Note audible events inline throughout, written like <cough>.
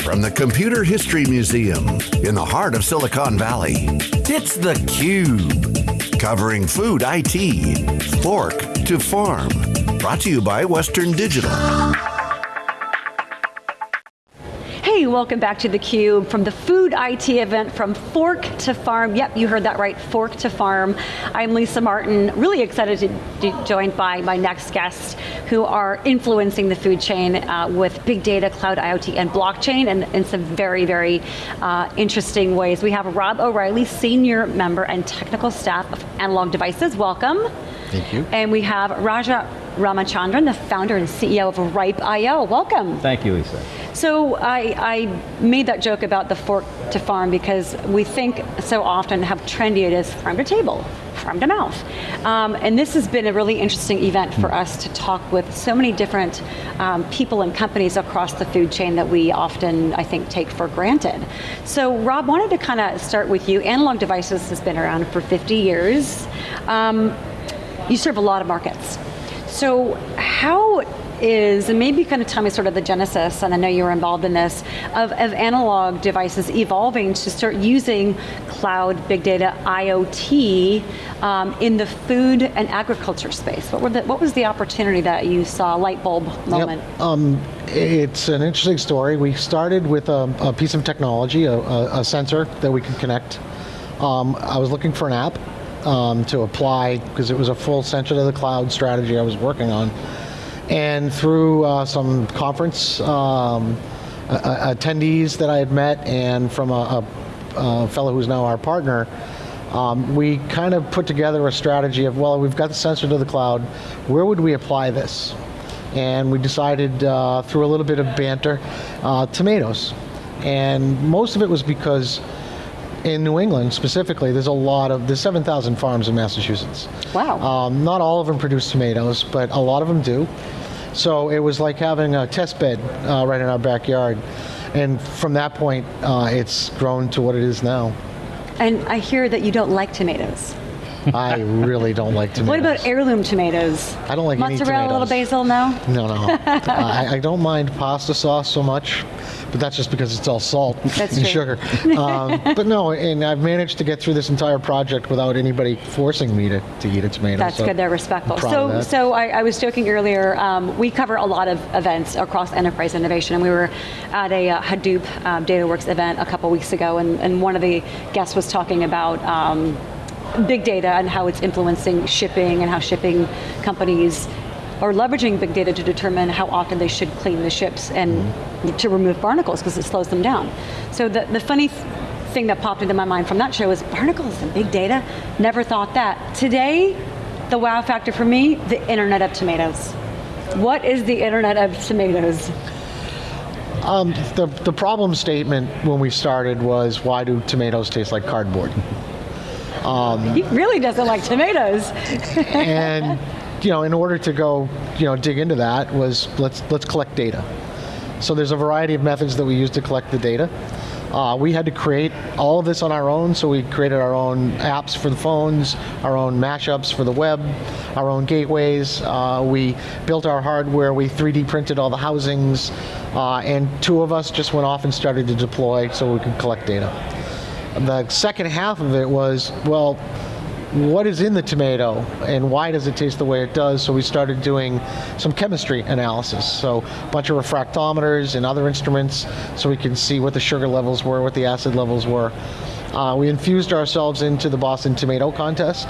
From the Computer History Museum in the heart of Silicon Valley, it's theCUBE. Covering food IT, fork to farm. Brought to you by Western Digital. Hey, welcome back to theCUBE from the Food IT event from Fork to Farm. Yep, you heard that right, Fork to Farm. I'm Lisa Martin, really excited to be joined by my next guest who are influencing the food chain uh, with big data, cloud IoT, and blockchain and in some very, very uh, interesting ways. We have Rob O'Reilly, senior member and technical staff of Analog Devices, welcome. Thank you. And we have Raja Ramachandran, the founder and CEO of Ripe.io. Welcome. Thank you, Lisa. So I, I, made that joke about the fork to farm because we think so often how trendy it is farm to table, farm to mouth. Um, and this has been a really interesting event for us to talk with so many different um, people and companies across the food chain that we often, I think, take for granted. So Rob, wanted to kind of start with you. Analog Devices has been around for 50 years. Um, you serve a lot of markets. So how is, and maybe kind of tell me sort of the genesis, and I know you were involved in this, of, of analog devices evolving to start using cloud, big data, IoT um, in the food and agriculture space. What, were the, what was the opportunity that you saw, light bulb moment? Yep. Um, it's an interesting story. We started with a, a piece of technology, a, a, a, sensor that we could connect. Um, I was looking for an app um, to apply because it was a full sensor to the cloud strategy I was working on. And through uh, some conference um, attendees that I had met and from a, a, a fellow who's now our partner, um, we kind of put together a strategy of, well, we've got the sensor to the cloud, where would we apply this? And we decided uh, through a little bit of banter, uh, tomatoes. And most of it was because in New England specifically, there's a lot of, there's 7,000 farms in Massachusetts. Wow. Um, not all of them produce tomatoes, but a lot of them do. So it was like having a test bed uh, right in our backyard. And from that point, uh, it's grown to what it is now. And I hear that you don't like tomatoes. I really don't like tomatoes. <laughs> What about heirloom tomatoes? I don't like Mozzarella, any little basil, no? No, no. <laughs> I, I, don't mind pasta sauce so much but that's just because it's all salt that's and true. sugar. Um, <laughs> but no, and I've managed to get through this entire project without anybody forcing me to, to eat a tomato. That's so good, they're respectful. So, so I, I, was joking earlier, um, we cover a lot of events across enterprise innovation, and we were at a uh, Hadoop um, DataWorks event a couple weeks ago, and, and one of the guests was talking about um, big data and how it's influencing shipping and how shipping companies are leveraging big data to determine how often they should clean the ships and mm -hmm. to remove barnacles because it slows them down. So the, the funny thing that popped into my mind from that show is barnacles and big data, never thought that. Today, the wow factor for me, the internet of tomatoes. What is the internet of tomatoes? Um, the, the problem statement when we started was, why do tomatoes taste like cardboard? Um, he really doesn't like tomatoes. and you know, in order to go, you know, dig into that was let's let's collect data. So there's a variety of methods that we use to collect the data. Uh, we had to create all of this on our own, so we created our own apps for the phones, our own mashups for the web, our own gateways. Uh, we built our hardware, we 3D printed all the housings, uh, and two of us just went off and started to deploy so we could collect data. The second half of it was, well, what is in the tomato and why does it taste the way it does. So we started doing some chemistry analysis. So a bunch of refractometers and other instruments so we can see what the sugar levels were, what the acid levels were. Uh, we infused ourselves into the Boston Tomato Contest,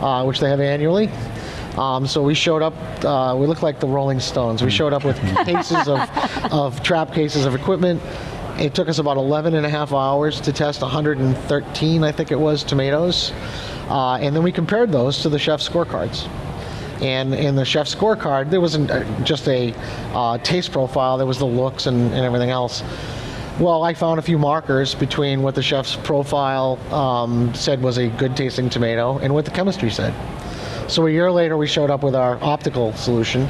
uh, which they have annually. Um, so we showed up, uh, we looked like the Rolling Stones. We showed up with <laughs> cases of, of trap cases of equipment. It took us about 11 and a half hours to test 113, I think it was, tomatoes. Uh, and then we compared those to the chef scorecards. And in the chef scorecard, there wasn't uh, just a uh, taste profile, there was the looks and, and, everything else. Well, I found a few markers between what the chef's profile um, said was a good tasting tomato and what the chemistry said. So a year later, we showed up with our optical solution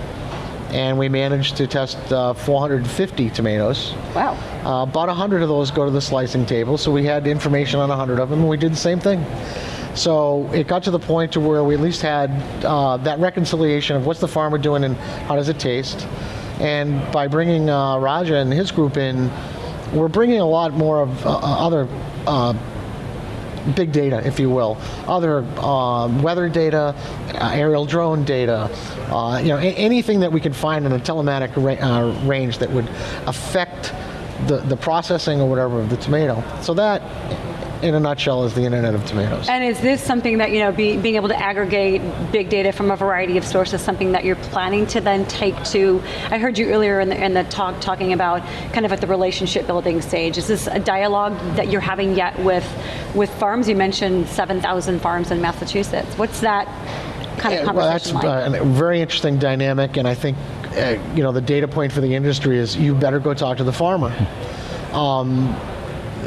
and we managed to test uh, 450 tomatoes. Wow. Uh, about 100 of those go to the slicing table, so we had information on 100 of them, and we did the same thing. So it got to the point to where we at least had uh, that reconciliation of what's the farmer doing and how does it taste. And by bringing uh, Raja and his group in, we're bringing a lot more of uh, other uh, big data, if you will, other um, weather data, uh, aerial drone data, uh, you know, anything that we can find in a telematic ra uh, range that would affect the, the processing or whatever of the tomato. So that in a nutshell, is the Internet of Tomatoes. And is this something that, you know, be, being able to aggregate big data from a variety of sources, something that you're planning to then take to, I heard you earlier in the, in the talk talking about kind of at the relationship building stage. Is this a dialogue that you're having yet with, with farms? You mentioned 7,000 farms in Massachusetts. What's that kind of conversation well, that's like? Uh, a very interesting dynamic, and I think uh, you know the data point for the industry is you better go talk to the farmer. Um,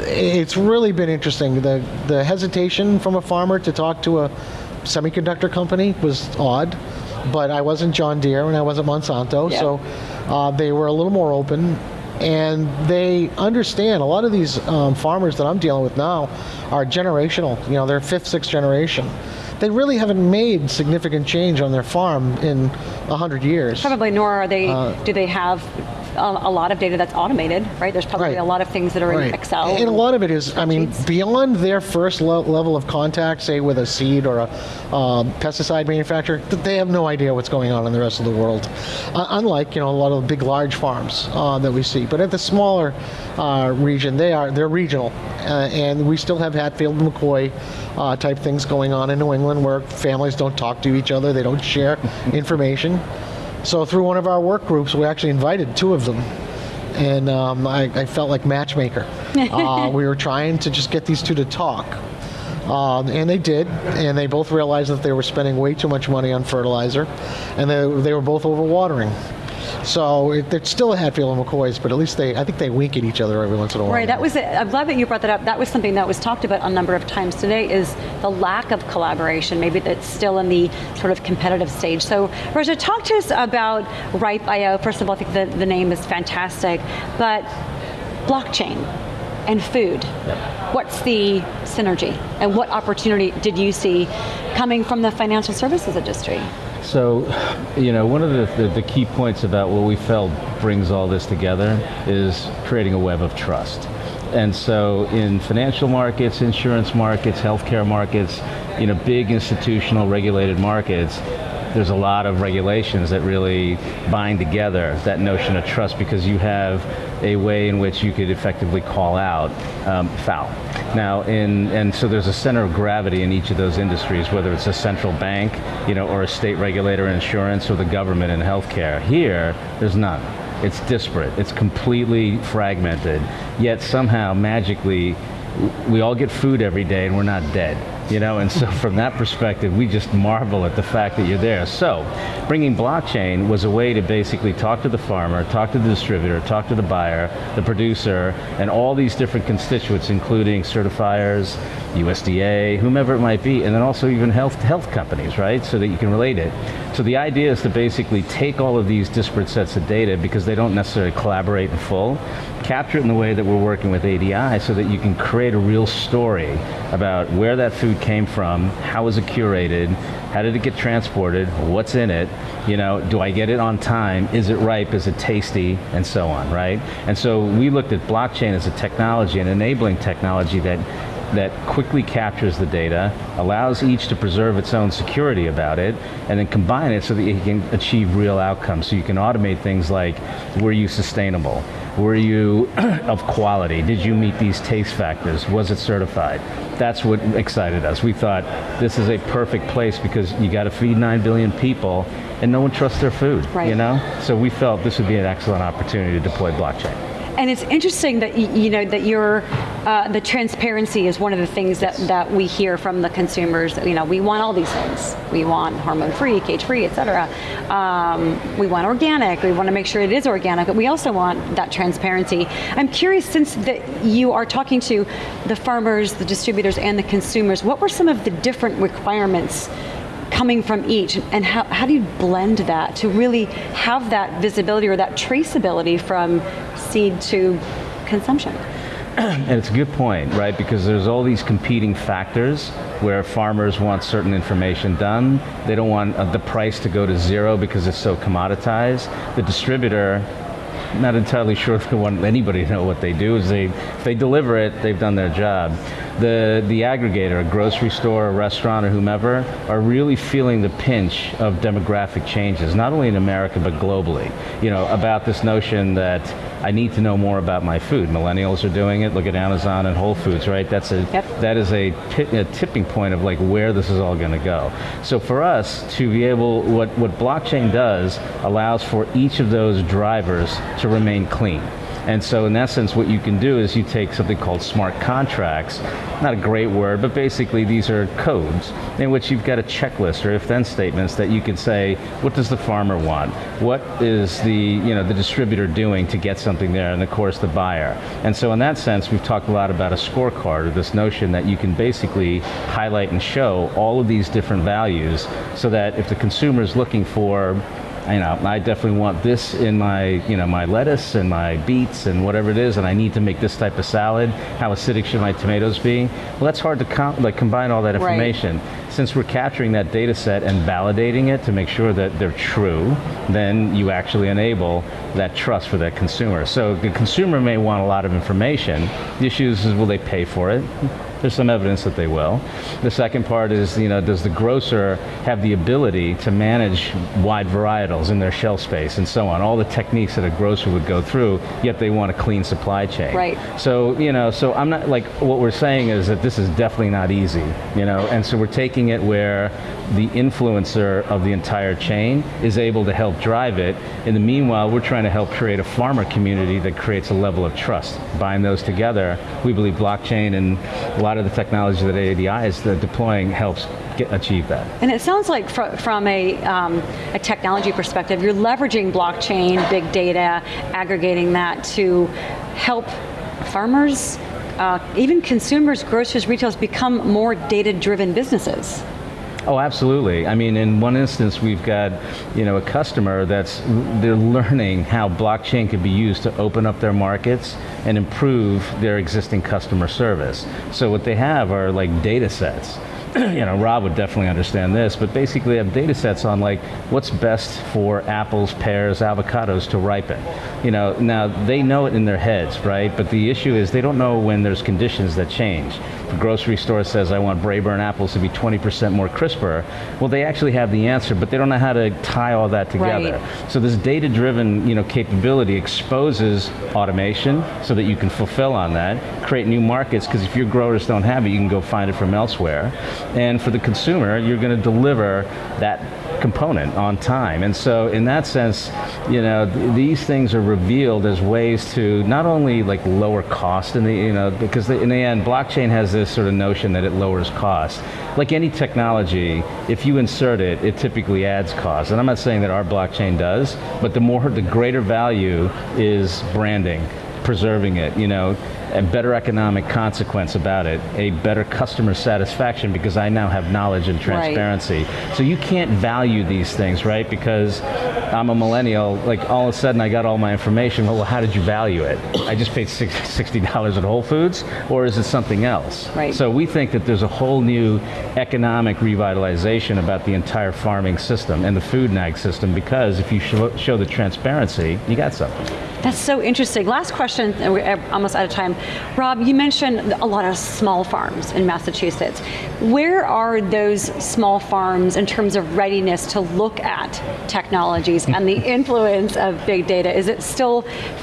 it's really been interesting. The the hesitation from a farmer to talk to a semiconductor company was odd, but I wasn't John Deere and I wasn't Monsanto, Yeah. so uh, they were a little more open. And they understand a lot of these um, farmers that I'm dealing with now are generational. You know, they're fifth, sixth generation. They really haven't made significant change on their farm in a hundred years. Probably, nor are they, Uh, do they have a, a lot of data that's automated, right? There's probably Right. a lot of things that are in Excel. And a lot of it is, I mean, spreadsheets. beyond their first le- level of contact, say with a seed or a um, pesticide manufacturer, th- they have no idea what's going on in the rest of the world. Uh, unlike, you know, a lot of the big, large farms uh, that we see. But at the smaller uh, region, they are they're regional, uh, and we still have Hatfield and McCoy uh, type things going on in New England, where families don't talk to each other, they don't share <laughs> information. So through one of our work groups, we actually invited two of them and um, I, I felt like matchmaker. <laughs> uh, we were trying to just get these two to talk. Um, and they did, and they both realized that they were spending way too much money on fertilizer, and they, they were both overwatering. So it, it's still a Hatfield and McCoy's, but at least they, I think they wink at each other every once in a while. Right, that was it. I'm glad that you brought that up. That was something that was talked about a number of times today is the lack of collaboration, maybe that's still in the sort of competitive stage. So Raja, talk to us about Ripe.io. First of all, I think the, the name is fantastic, but blockchain and food. Yep. What's the synergy and what opportunity did you see coming from the financial services industry? So, you know, one of the, the, the key points about what we felt brings all this together is creating a web of trust. And so in financial markets, insurance markets, healthcare markets, you know, big institutional regulated markets, there's a lot of regulations that really bind together that notion of trust because you have a way in which you could effectively call out um, foul. Now, in and so there's a center of gravity in each of those industries, whether it's a central bank, you know, or a state regulator in insurance, or the government in healthcare. Here, there's none. It's disparate. It's completely fragmented. Yet somehow, magically, we all get food every day, and we're not dead you know and so from that perspective we just marvel at the fact that you're there. So bringing blockchain was a way to basically talk to the farmer talk to the distributor talk to the buyer the producer and all these different constituents including certifiers USDA whomever it might be and then also even health health companies right? So that you can relate it. So the idea is to basically take all of these disparate sets of data because they don't necessarily collaborate in full capture it in the way that we're working with ADI so that you can create a real story about where that food came from, how was it curated, how did it get transported, what's in it, you know, do I get it on time, is it ripe, is it tasty, and so on, right? And so we looked at blockchain as a technology, an enabling technology that that quickly captures the data, allows each to preserve its own security about it, and then combine it so that you can achieve real outcomes. So you can automate things like, were you sustainable? Were you <clears throat> of quality? Did you meet these taste factors? Was it certified? That's what excited us. We thought this is a perfect place because you got to feed 9 billion people and no one trusts their food, Right. you know? So we felt this would be an excellent opportunity to deploy blockchain. And it's interesting that you know that your uh, the transparency is one of the things that, that we hear from the consumers. You know, we want all these things. We want hormone-free, cage-free, et cetera. Um, we want organic. We want to make sure it is organic, but we also want that transparency. I'm curious, since that you are talking to the farmers, the distributors, and the consumers, what were some of the different requirements coming from each and how, how do you blend that to really have that visibility or that traceability from seed to consumption And it's a good point, right? Because there's all these competing factors where farmers want certain information done. They don't want uh, the price to go to zero because it's so commoditized. The distributor not entirely <laughs> sure if they want anybody to know what they do. Is they if they deliver it, they've done their job. The the aggregator, a grocery store, a restaurant, or whomever, are really feeling the pinch of demographic changes, not only in America but globally. You know about this notion that I need to know more about my food. Millennials are doing it. Look at Amazon and Whole Foods, right? That's a Yep. that is a, a tipping point of like where this is all going to go. So for us to be able, what what blockchain does allows for each of those drivers to remain clean. And so in essence, what you can do is you take something called smart contracts, not a great word, but basically these are codes in which you've got a checklist or if-then statements that you can say, what does the farmer want? What is the, you know, the distributor doing to get something there? And of course the buyer. And so in that sense, we've talked a lot about a scorecard or this notion that you can basically highlight and show all of these different values so that if the consumer is looking for you know, I definitely want this in my, you know, my lettuce and my beets and whatever it is, and I need to make this type of salad. How acidic should my tomatoes be? Well, that's hard to com- like combine all that Right. information. Since we're capturing that data set and validating it to make sure that they're true, then you actually enable that trust for that consumer. So the consumer may want a lot of information. The issue is, will they pay for it? There's some evidence that they will. The second part is, you know, does the grocer have the ability to manage wide varietals in their shelf space and so on, all the techniques that a grocer would go through, yet they want a clean supply chain. Right. So, you know, so I'm not, like, what we're saying is that this is definitely not easy, you know, and so we're taking it where the influencer of the entire chain is able to help drive it. In the meanwhile, we're trying to help create a farmer community that creates a level of trust. Bind those together, we believe blockchain and lot of the technology that ADI is deploying helps get, achieve that. And it sounds like fr- from a, um, a technology perspective, you're leveraging blockchain, big data, aggregating that to help farmers, uh, even consumers, grocers, retailers become more data-driven businesses. Oh, absolutely. I mean, in one instance, we've got, you know, a customer that's they're learning how blockchain could be used to open up their markets and improve their existing customer service. So what they have are like data sets. <clears throat> you know, Rob would definitely understand this, but basically have data sets on like what's best for apples, pears, avocados to ripen. You know, now they know it in their heads, right? But the issue is they don't know when there's conditions that change. The grocery store says I want Braeburn apples to be 20% more crisper. Well, they actually have the answer, but they don't know how to tie all that together. Right. So this data-driven, you know, capability exposes automation so that you can fulfill on that, create new markets, because if your growers don't have it, you can go find it from elsewhere. And for the consumer, you're going to deliver that component on time. And so in that sense, you know, th- these things are revealed as ways to not only like lower cost in the, you know, because the, in the end, blockchain has this sort of notion that it lowers cost. Like any technology, if you insert it, it typically adds cost. And I'm not saying that our blockchain does, but the more, the greater value is branding, preserving it, you know, a better economic consequence about it, a better customer satisfaction because I now have knowledge and transparency. So you can't value these things, right? Because I'm a millennial, like all of a sudden I got all my information. Well, how did you value it? I just paid $60 at Whole Foods, or is it something else? Right. So we think that there's a whole new economic revitalization about the entire farming system and the food and ag system because if you show, show the transparency, you got something. That's so interesting. Last question, and we're almost out of time. Rob, you mentioned a lot of small farms in Massachusetts. Where are those small farms in terms of readiness to look at technologies and the <laughs> influence of big data? Is it still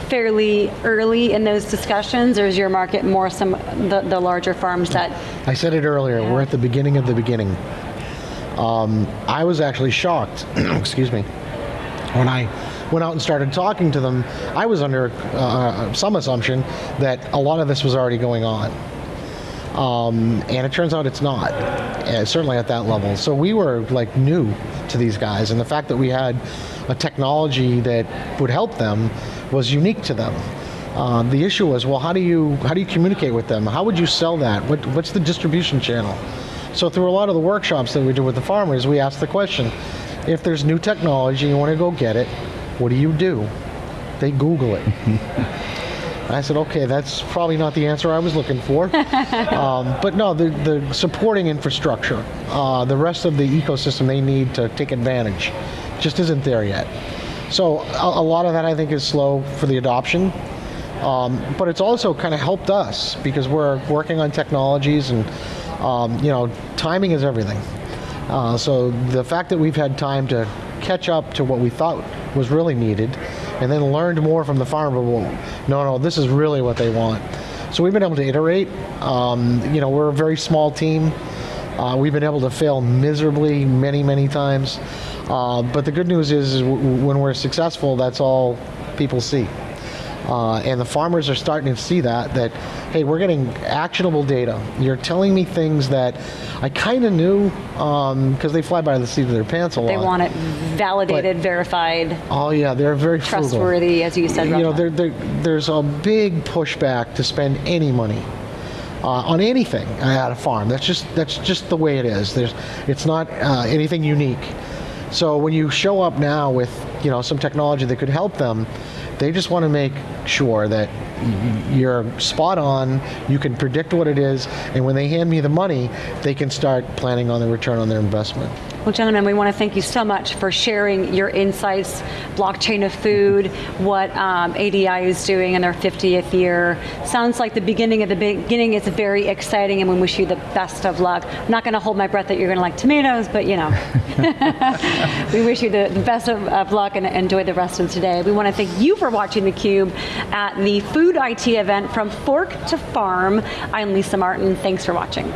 fairly early in those discussions, or is your market more some the, the larger farms that? I said it earlier, we're at the beginning of the beginning. Um, I was actually shocked, <clears throat> excuse me, when I went out and started talking to them. I was under uh, some assumption that a lot of this was already going on. Um, and it turns out it's not, uh, certainly at that level. So we were like new to these guys, and the fact that we had a technology that would help them was unique to them. Um, the issue was, well, how do you how do you communicate with them? How would you sell that? What, what's the distribution channel? So through a lot of the workshops that we do with the farmers, we ask the question: if there's new technology, you want to go get it, what do you do? They Google it. <laughs> I said, okay, that's probably not the answer I was looking for. <laughs> um, but no, the, the supporting infrastructure, uh, the rest of the ecosystem they need to take advantage, just isn't there yet. So a, a lot of that I think is slow for the adoption. Um, but it's also kind of helped us because we're working on technologies and um, you know timing is everything. Uh, so the fact that we've had time to catch up to what we thought was really needed and then learned more from the farmer, no, no, this is really what they want. So we've been able to iterate. Um, you know, we're a very small team. Uh, we've been able to fail miserably many, many times. Uh, but the good news is, is when we're successful, that's all people see. Uh, and the farmers are starting to see that, that, hey, we're getting actionable data. You're telling me things that I kind of knew because um, they fly by the seat of their pants a lot. They want it validated, But- verified, Oh yeah, they're very frugal. trustworthy, as you said. You know, Rafa. there, there, there's a big pushback to spend any money uh, on anything at a farm. That's just that's just the way it is. There's, it's not uh, anything unique. So when you show up now with you know some technology that could help them, they just want to make sure that you're spot on. You can predict what it is, and when they hand me the money, they can start planning on the return on their investment. Well, gentlemen, we want to thank you so much for sharing your insights, blockchain of food, what um, ADI is doing in their 50th year. Sounds like the beginning of the beginning is very exciting, and we wish you the best of luck. I'm not going to hold my breath that you're going to like tomatoes, but you know, <laughs> we wish you the, the best of, of luck and enjoy the rest of today. We want to thank you for watching theCUBE at the Food IT event from Fork to Farm. I'm Lisa Martin. Thanks for watching.